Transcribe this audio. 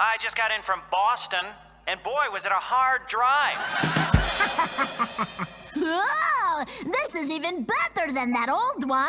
I just got in from Boston, and boy, was it a hard drive. Oh, this is even better than that old one.